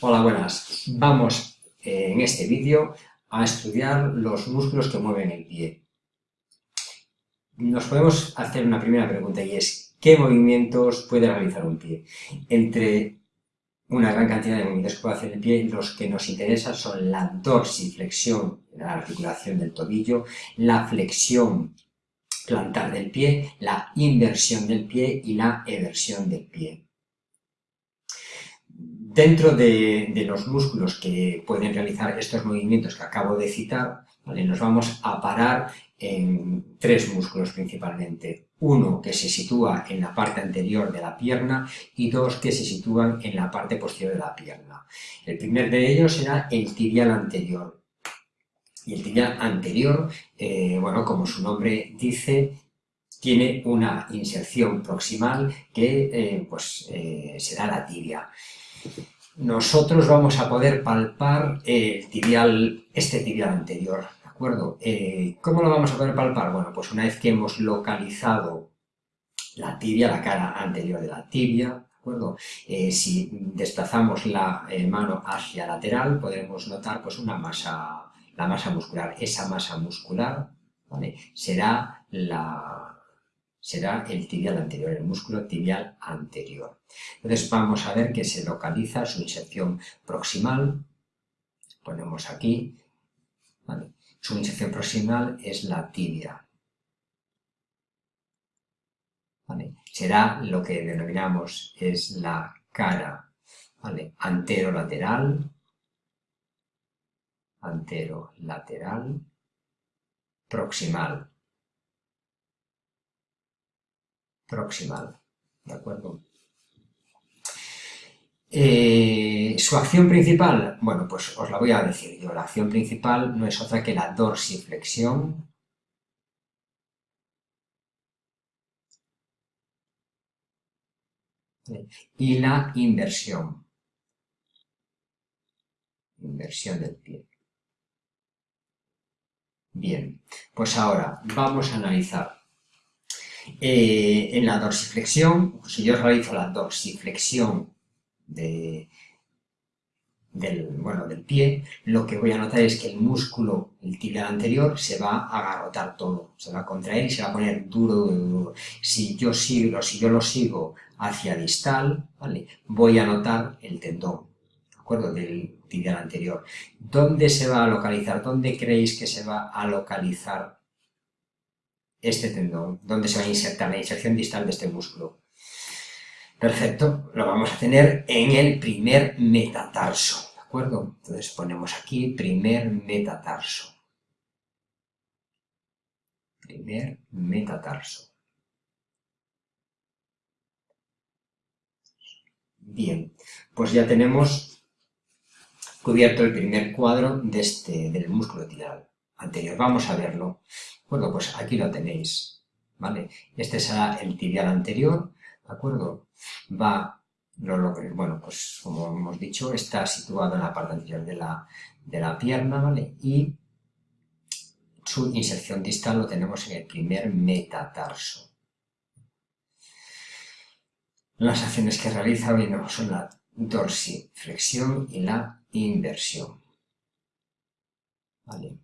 Hola, buenas. Vamos eh, en este vídeo a estudiar los músculos que mueven el pie. Nos podemos hacer una primera pregunta y es ¿qué movimientos puede realizar un pie? Entre una gran cantidad de movimientos que puede hacer el pie, los que nos interesan son la dorsiflexión, la articulación del tobillo, la flexión plantar del pie, la inversión del pie y la eversión del pie. Dentro de, los músculos que pueden realizar estos movimientos que acabo de citar, nos vamos a parar en tres músculos principalmente. Uno que se sitúa en la parte anterior de la pierna y dos que se sitúan en la parte posterior de la pierna. El primer de ellos será el tibial anterior. Y el tibial anterior, eh, bueno, como su nombre dice, tiene una inserción proximal que eh, pues, eh, será la tibia nosotros vamos a poder palpar el tibial, este tibial anterior, ¿de acuerdo? Eh, ¿Cómo lo vamos a poder palpar? Bueno, pues una vez que hemos localizado la tibia, la cara anterior de la tibia, ¿de acuerdo? Eh, si desplazamos la eh, mano hacia lateral, podremos notar pues una masa, la masa muscular. Esa masa muscular, ¿vale? Será la, será el tibial anterior, el músculo tibial anterior. Entonces vamos a ver que se localiza su inserción proximal, ponemos aquí, su inserción proximal es la tibia. Será lo que denominamos es la cara ¿vale? anterolateral, anterolateral, proximal. Proximal. ¿De acuerdo? Eh, ¿Su acción principal? Bueno, pues os la voy a decir yo. La acción principal no es otra que la dorsiflexión y la inversión. Inversión del pie. Bien, pues ahora vamos a analizar eh, en la dorsiflexión, si yo realizo la dorsiflexión del, bueno, del pie, lo que voy a notar es que el músculo, el tibial anterior, se va a agarrotar todo, se va a contraer y se va a poner duro, duro, Si yo, sigo, si yo lo sigo hacia distal, ¿vale? voy a notar el tendón, ¿de acuerdo? Del tibial anterior. ¿Dónde se va a localizar? ¿Dónde creéis que se va a localizar este tendón, donde se va a insertar la inserción distal de este músculo. Perfecto, lo vamos a tener en el primer metatarso, ¿de acuerdo? Entonces ponemos aquí primer metatarso. Primer metatarso. Bien, pues ya tenemos cubierto el primer cuadro de este, del músculo tibial anterior. Vamos a verlo. Bueno, pues aquí lo tenéis, ¿vale? Este será el tibial anterior, ¿de acuerdo? Va, lo, bueno, pues como hemos dicho, está situado en la parte anterior de la, de la pierna, ¿vale? Y su inserción distal lo tenemos en el primer metatarso. Las acciones que realiza bueno, son la dorsiflexión y la inversión. ¿Vale?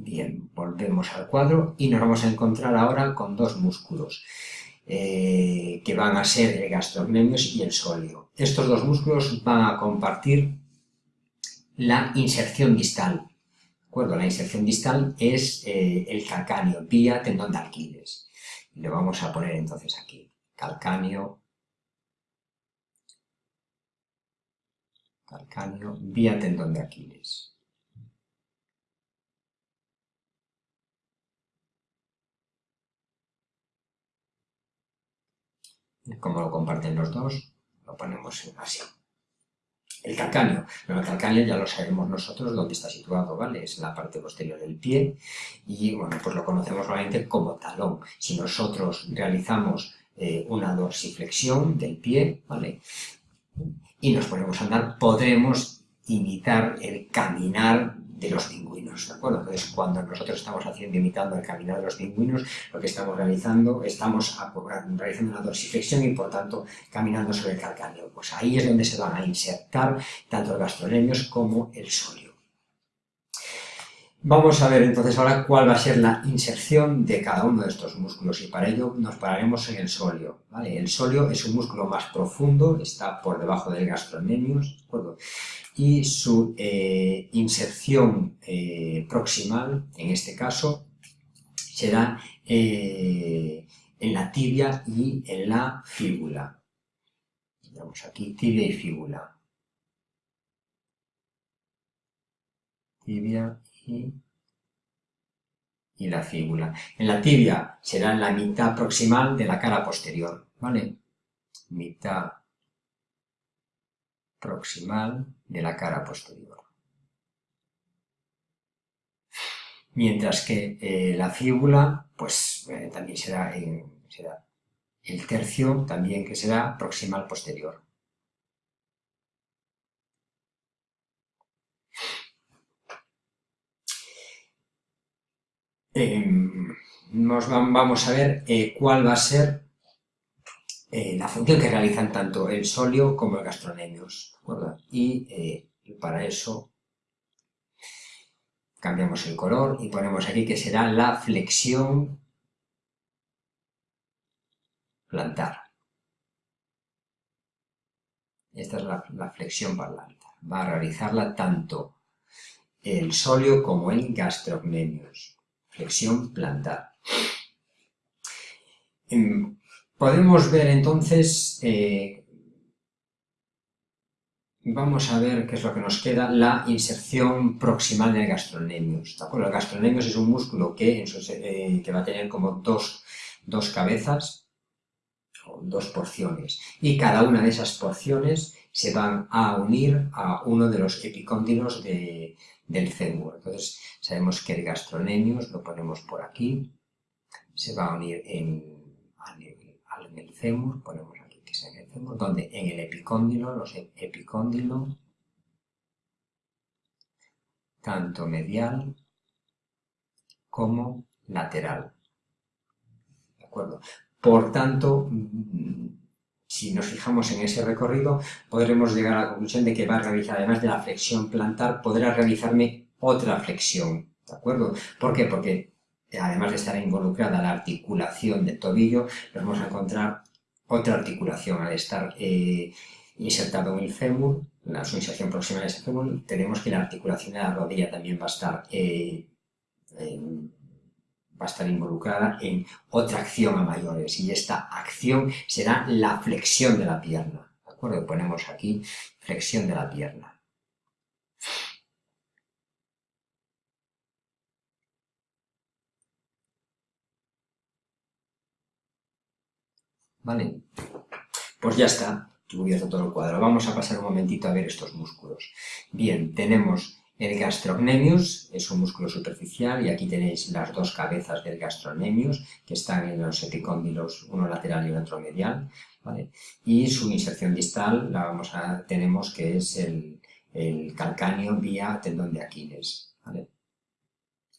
Bien, volvemos al cuadro y nos vamos a encontrar ahora con dos músculos eh, que van a ser el gastrocnemius y el sóleo. Estos dos músculos van a compartir la inserción distal. ¿De acuerdo? La inserción distal es eh, el calcáneo, vía tendón de Aquiles. Le vamos a poner entonces aquí, calcáneo, calcáneo, vía tendón de Aquiles. Como lo comparten los dos, lo ponemos así. El calcáneo. el calcáneo ya lo sabemos nosotros dónde está situado, ¿vale? Es la parte posterior del pie y, bueno, pues lo conocemos realmente como talón. Si nosotros realizamos eh, una dorsiflexión del pie, ¿vale? Y nos ponemos a andar, podremos imitar el caminar de los pingüinos, ¿de acuerdo? Entonces, cuando nosotros estamos haciendo, imitando el caminar de los pingüinos, lo que estamos realizando, estamos realizando una dorsiflexión y, por tanto, caminando sobre el calcáneo. Pues ahí es donde se van a insertar tanto los gastrolemios como el solio. Vamos a ver entonces ahora cuál va a ser la inserción de cada uno de estos músculos y para ello nos pararemos en el solio. El solio es un músculo más profundo, está por debajo del gastrocnemius y su eh, inserción eh, proximal, en este caso, será eh, en la tibia y en la fíbula. Vamos aquí, tibia y fíbula. Tibia y, la fíbula. En la tibia será la mitad proximal de la cara posterior, ¿vale? Mitad proximal de la cara posterior. Mientras que eh, la fíbula, pues eh, también será, será el tercio, también que será proximal posterior. Em, nos vamos a ver eh, cuál va a ser eh, la función que realizan tanto el solio como el gastronemius. Y eh, para eso cambiamos el color y ponemos aquí que será la flexión plantar. Esta es la, la flexión plantar. Va a realizarla tanto el solio como el gastrocnemius flexión plantar. Em, podemos ver entonces, eh, vamos a ver qué es lo que nos queda, la inserción proximal del gastronemius. El gastronemius es un músculo que, eh, que va a tener como dos, dos cabezas, o dos porciones, y cada una de esas porciones se van a unir a uno de los epicóndilos de, del fémur. Entonces sabemos que el gastronemius, lo ponemos por aquí, se va a unir en, el fémur, ponemos aquí que es en el fémur, donde en el epicóndilo, los epicóndilo, tanto medial como lateral. ¿De acuerdo? Por tanto, si nos fijamos en ese recorrido, podremos llegar a la conclusión de que va a realizar, además de la flexión plantar, podrá realizarme otra flexión, ¿de acuerdo? ¿Por qué? Porque además de estar involucrada la articulación del tobillo, nos vamos a encontrar otra articulación al estar eh, insertado en el fémur, la, su inserción próxima en ese fémur, tenemos que la articulación de la rodilla también va a estar eh, va a estar involucrada en otra acción a mayores y esta acción será la flexión de la pierna. ¿De acuerdo? Ponemos aquí flexión de la pierna. ¿Vale? Pues ya está, cubierto todo el cuadro. Vamos a pasar un momentito a ver estos músculos. Bien, tenemos el gastrocnemius es un músculo superficial y aquí tenéis las dos cabezas del gastrocnemius que están en los epicóndilos, uno lateral y otro medial. Y su inserción distal la vamos a, tenemos que es el, calcáneo vía tendón de Aquiles.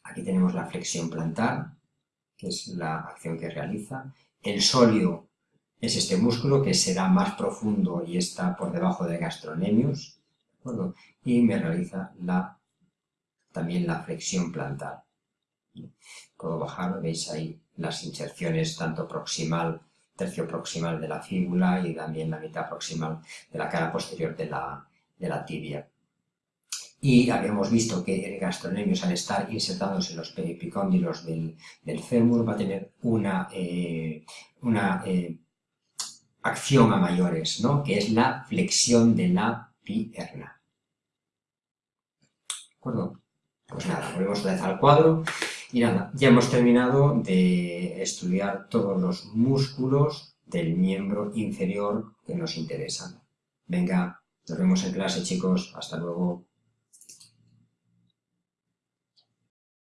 Aquí tenemos la flexión plantar, que es la acción que realiza. El solio es este músculo que será más profundo y está por debajo del gastrocnemius y me realiza también la flexión plantar. Puedo bajar, veis ahí las inserciones tanto proximal, tercio proximal de la fíbula y también la mitad proximal de la cara posterior de la, de la tibia. Y habíamos visto que el gastronemius, al estar insertados en los epicóndilos del, del fémur, va a tener una, eh, una eh, acción a mayores, ¿no? que es la flexión de la pierna. ¿De acuerdo? Pues nada, volvemos otra vez al cuadro. Y nada, ya hemos terminado de estudiar todos los músculos del miembro inferior que nos interesan. Venga, nos vemos en clase chicos, hasta luego.